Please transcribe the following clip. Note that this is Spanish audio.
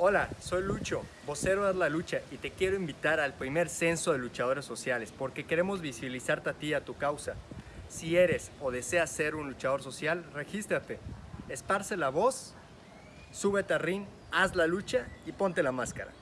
Hola, soy Lucho, vocero de La Lucha y te quiero invitar al primer censo de luchadores sociales porque queremos visibilizarte a ti y a tu causa. Si eres o deseas ser un luchador social, regístrate, esparce la voz, súbete a ring, haz la lucha y ponte la máscara.